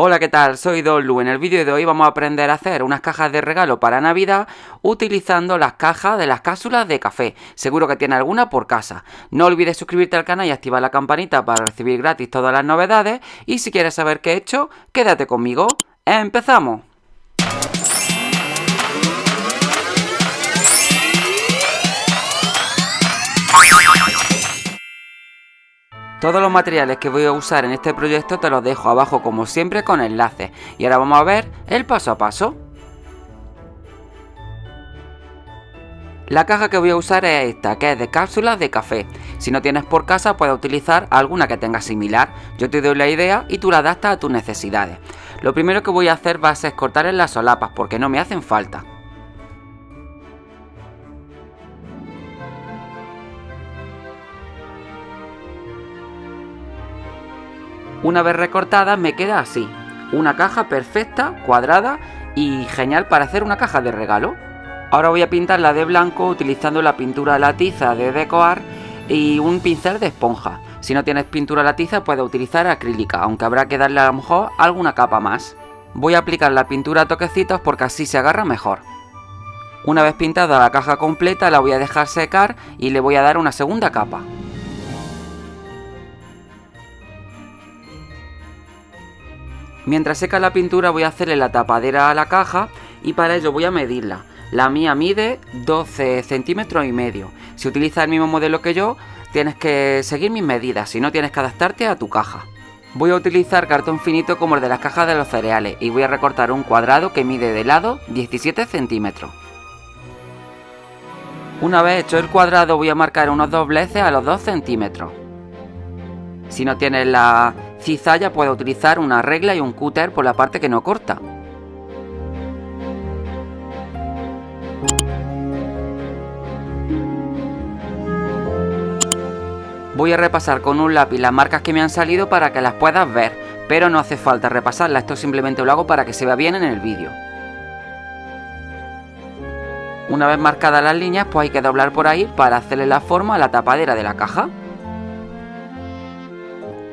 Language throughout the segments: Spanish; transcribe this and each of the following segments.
Hola, ¿qué tal? Soy Dolu. En el vídeo de hoy vamos a aprender a hacer unas cajas de regalo para Navidad utilizando las cajas de las cápsulas de café. Seguro que tiene alguna por casa. No olvides suscribirte al canal y activar la campanita para recibir gratis todas las novedades. Y si quieres saber qué he hecho, quédate conmigo. ¡Empezamos! Todos los materiales que voy a usar en este proyecto te los dejo abajo como siempre con enlaces. Y ahora vamos a ver el paso a paso. La caja que voy a usar es esta, que es de cápsulas de café. Si no tienes por casa, puedes utilizar alguna que tenga similar. Yo te doy la idea y tú la adaptas a tus necesidades. Lo primero que voy a hacer va a ser cortar en las solapas porque no me hacen falta. Una vez recortada me queda así, una caja perfecta, cuadrada y genial para hacer una caja de regalo. Ahora voy a pintarla de blanco utilizando la pintura la tiza de Decoar y un pincel de esponja. Si no tienes pintura la tiza puedes utilizar acrílica, aunque habrá que darle a lo mejor alguna capa más. Voy a aplicar la pintura a toquecitos porque así se agarra mejor. Una vez pintada la caja completa la voy a dejar secar y le voy a dar una segunda capa. Mientras seca la pintura voy a hacerle la tapadera a la caja y para ello voy a medirla. La mía mide 12 centímetros y medio. Si utilizas el mismo modelo que yo, tienes que seguir mis medidas, si no tienes que adaptarte a tu caja. Voy a utilizar cartón finito como el de las cajas de los cereales y voy a recortar un cuadrado que mide de lado 17 centímetros. Una vez hecho el cuadrado voy a marcar unos dobleces a los 2 centímetros. Si no tienes la cizalla puede utilizar una regla y un cúter por la parte que no corta. Voy a repasar con un lápiz las marcas que me han salido para que las puedas ver, pero no hace falta repasarlas, esto simplemente lo hago para que se vea bien en el vídeo. Una vez marcadas las líneas, pues hay que doblar por ahí para hacerle la forma a la tapadera de la caja.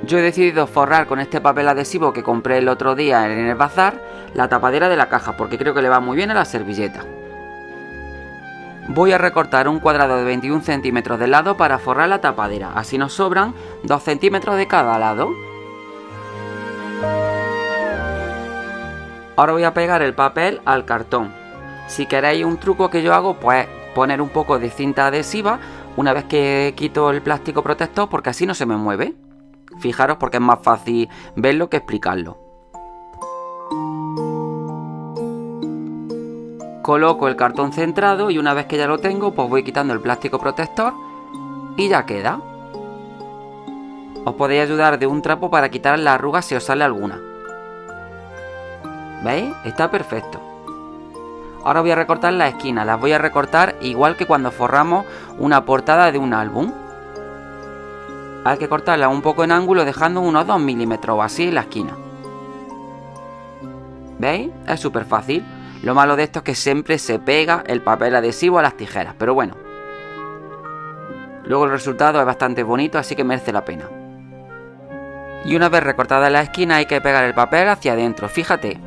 Yo he decidido forrar con este papel adhesivo que compré el otro día en el bazar la tapadera de la caja porque creo que le va muy bien a la servilleta. Voy a recortar un cuadrado de 21 centímetros de lado para forrar la tapadera, así nos sobran 2 centímetros de cada lado. Ahora voy a pegar el papel al cartón. Si queréis un truco que yo hago, pues poner un poco de cinta adhesiva una vez que quito el plástico protector porque así no se me mueve. Fijaros porque es más fácil verlo que explicarlo. Coloco el cartón centrado y una vez que ya lo tengo, pues voy quitando el plástico protector y ya queda. Os podéis ayudar de un trapo para quitar la arruga si os sale alguna. ¿Veis? Está perfecto. Ahora voy a recortar las esquinas, las voy a recortar igual que cuando forramos una portada de un álbum hay que cortarla un poco en ángulo dejando unos 2 milímetros o así en la esquina. ¿Veis? Es súper fácil. Lo malo de esto es que siempre se pega el papel adhesivo a las tijeras, pero bueno. Luego el resultado es bastante bonito, así que merece la pena. Y una vez recortada la esquina hay que pegar el papel hacia adentro, fíjate,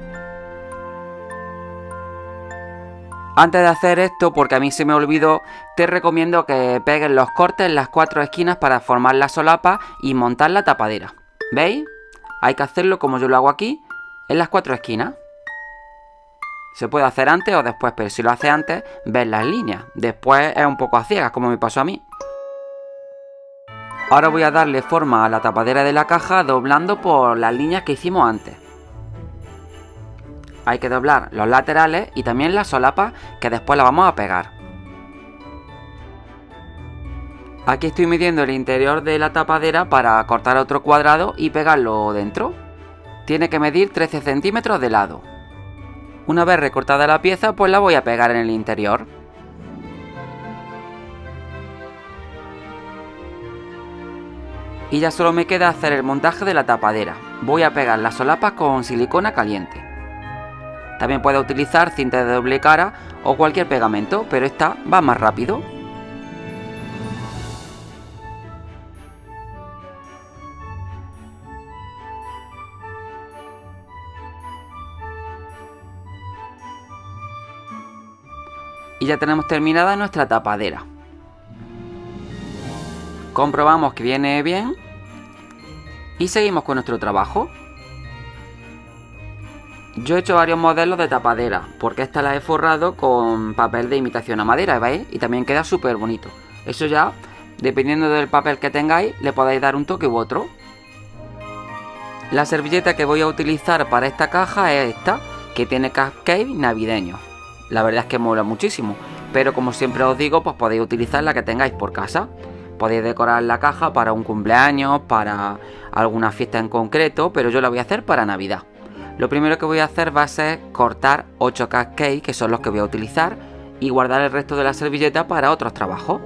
Antes de hacer esto, porque a mí se me olvidó, te recomiendo que pegues los cortes en las cuatro esquinas para formar la solapa y montar la tapadera. ¿Veis? Hay que hacerlo como yo lo hago aquí, en las cuatro esquinas. Se puede hacer antes o después, pero si lo hace antes, ves las líneas. Después es un poco a ciegas, como me pasó a mí. Ahora voy a darle forma a la tapadera de la caja doblando por las líneas que hicimos antes hay que doblar los laterales y también las solapas que después la vamos a pegar. Aquí estoy midiendo el interior de la tapadera para cortar otro cuadrado y pegarlo dentro. Tiene que medir 13 centímetros de lado. Una vez recortada la pieza pues la voy a pegar en el interior. Y ya solo me queda hacer el montaje de la tapadera. Voy a pegar las solapas con silicona caliente. También puedes utilizar cinta de doble cara o cualquier pegamento, pero esta va más rápido. Y ya tenemos terminada nuestra tapadera. Comprobamos que viene bien y seguimos con nuestro trabajo. Yo he hecho varios modelos de tapadera, porque esta la he forrado con papel de imitación a madera, ¿veis? Y también queda súper bonito. Eso ya, dependiendo del papel que tengáis, le podéis dar un toque u otro. La servilleta que voy a utilizar para esta caja es esta, que tiene cupcake navideño. La verdad es que mola muchísimo, pero como siempre os digo, pues podéis utilizar la que tengáis por casa. Podéis decorar la caja para un cumpleaños, para alguna fiesta en concreto, pero yo la voy a hacer para Navidad. Lo primero que voy a hacer va a ser cortar 8 cupcakes, que son los que voy a utilizar, y guardar el resto de la servilleta para otros trabajos.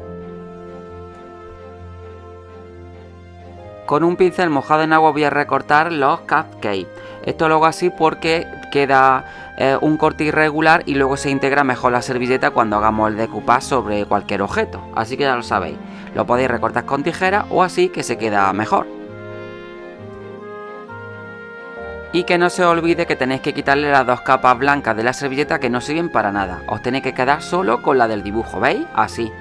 Con un pincel mojado en agua voy a recortar los cupcakes. Esto lo hago así porque queda eh, un corte irregular y luego se integra mejor la servilleta cuando hagamos el decoupage sobre cualquier objeto. Así que ya lo sabéis. Lo podéis recortar con tijera o así que se queda mejor. Y que no se olvide que tenéis que quitarle las dos capas blancas de la servilleta que no sirven para nada. Os tenéis que quedar solo con la del dibujo, ¿veis? Así.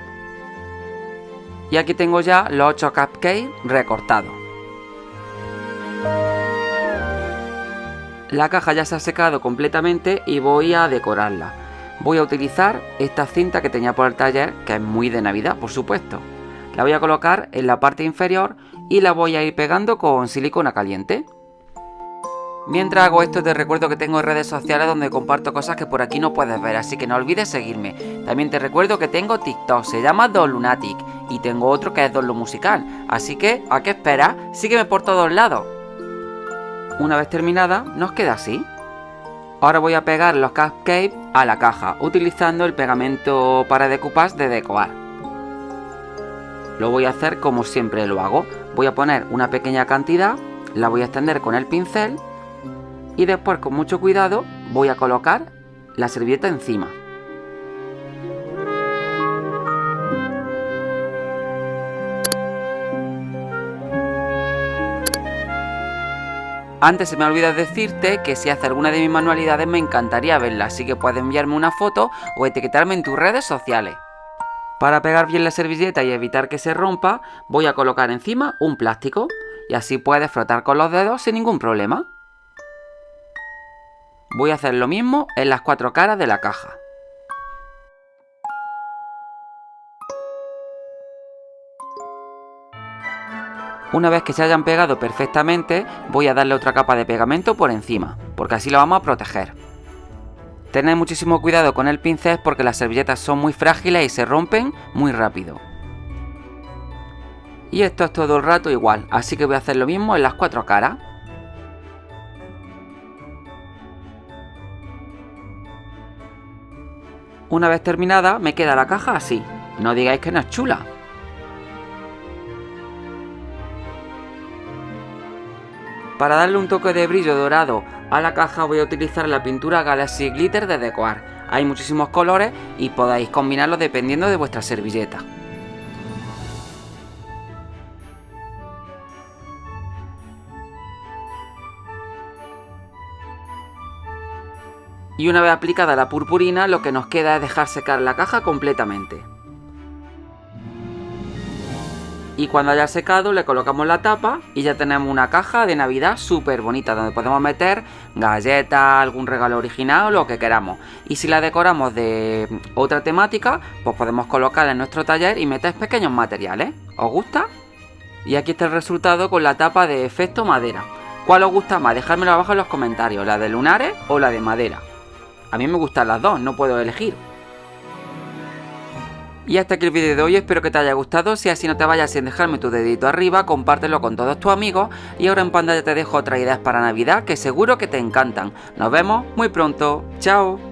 Y aquí tengo ya los 8 cupcakes recortados. La caja ya se ha secado completamente y voy a decorarla. Voy a utilizar esta cinta que tenía por el taller, que es muy de Navidad, por supuesto. La voy a colocar en la parte inferior y la voy a ir pegando con silicona caliente. Mientras hago esto te recuerdo que tengo redes sociales donde comparto cosas que por aquí no puedes ver, así que no olvides seguirme. También te recuerdo que tengo TikTok, se llama Don Lunatic, y tengo otro que es Don Musical, así que, ¿a qué esperas? Sígueme por todos lados. Una vez terminada, nos queda así. Ahora voy a pegar los cupcakes a la caja, utilizando el pegamento para decoupage de Decoar. Lo voy a hacer como siempre lo hago. Voy a poner una pequeña cantidad, la voy a extender con el pincel y después con mucho cuidado voy a colocar la servilleta encima. Antes se me olvidado decirte que si hace alguna de mis manualidades me encantaría verla, así que puedes enviarme una foto o etiquetarme en tus redes sociales. Para pegar bien la servilleta y evitar que se rompa, voy a colocar encima un plástico y así puedes frotar con los dedos sin ningún problema. Voy a hacer lo mismo en las cuatro caras de la caja. Una vez que se hayan pegado perfectamente, voy a darle otra capa de pegamento por encima, porque así lo vamos a proteger. Tened muchísimo cuidado con el pincel porque las servilletas son muy frágiles y se rompen muy rápido. Y esto es todo el rato igual, así que voy a hacer lo mismo en las cuatro caras. Una vez terminada, me queda la caja así. No digáis que no es chula. Para darle un toque de brillo dorado a la caja voy a utilizar la pintura Galaxy Glitter de Decoar. Hay muchísimos colores y podéis combinarlos dependiendo de vuestra servilleta. Y una vez aplicada la purpurina lo que nos queda es dejar secar la caja completamente. Y cuando haya secado le colocamos la tapa y ya tenemos una caja de navidad súper bonita donde podemos meter galletas, algún regalo original lo que queramos. Y si la decoramos de otra temática, pues podemos colocarla en nuestro taller y meter pequeños materiales. ¿Os gusta? Y aquí está el resultado con la tapa de efecto madera. ¿Cuál os gusta más? Dejármelo abajo en los comentarios, la de lunares o la de madera. A mí me gustan las dos, no puedo elegir. Y hasta aquí el vídeo de hoy, espero que te haya gustado, si así no te vayas sin dejarme tu dedito arriba, compártelo con todos tus amigos y ahora en pantalla te dejo otras ideas para Navidad que seguro que te encantan. Nos vemos muy pronto, chao.